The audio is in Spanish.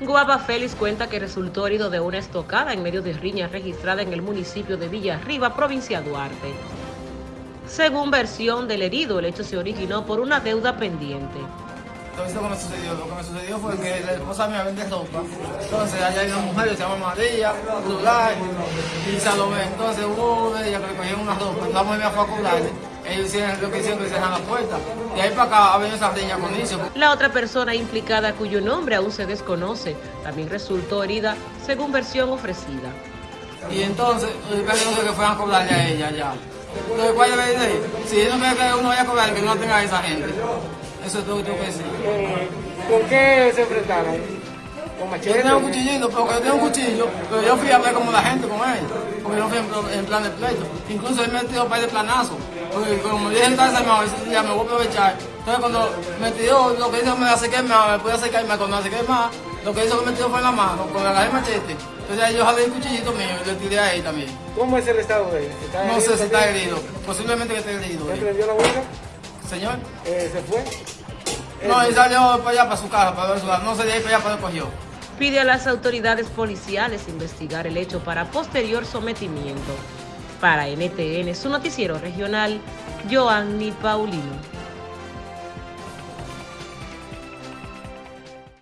Guapa Félix cuenta que resultó herido de una estocada en medio de riña registrada en el municipio de Villarriba, provincia Duarte. Según versión del herido, el hecho se originó por una deuda pendiente. Lo que me sucedió, lo que me sucedió fue que la esposa mía vende ropa. Entonces allá hay una mujer se llama María, Rulay y Salomé. Entonces hubo de ellas que le cogieron una ropa. La mujer me fue a. Ellos hicieron lo que que cerraron la puerta. De ahí para acá ha venido esa riña con eso. La otra persona implicada, cuyo nombre aún se desconoce, también resultó herida, según versión ofrecida. Y entonces, yo creo que fueran a cobrarle a ella ya. Entonces, ¿cuál debe decir? Si no me que uno vaya a cobrar, que no tenga a esa gente. Eso es todo lo que tengo que decir. ¿Con qué se enfrentaron? ¿Con Yo tengo un cuchillito, porque yo tengo un cuchillo, pero yo fui a ver como la gente con él, porque yo fui en, en plan de pleito. Incluso él me tiró un par de planazos, porque como dije entonces, me, ya me voy a aprovechar. Entonces cuando me tiró, lo que hizo me acerqué más, me pude acercar más, cuando me acerqué más, lo que hizo que me tiró fue en la mano, con el agarré el machete. Entonces ahí yo jalé el cuchillito mío y le tiré a él también. ¿Cómo es el estado de él? ¿Está No sé si está herido, posiblemente que esté herido. ¿Ya él. prendió la huelga? Señor, Eh, ¿Se fue? no, él salió para allá, para su casa, para ver su casa. No sé de ahí para allá para donde cogió. Pide a las autoridades policiales investigar el hecho para posterior sometimiento. Para NTN, su noticiero regional, Joanny Paulino.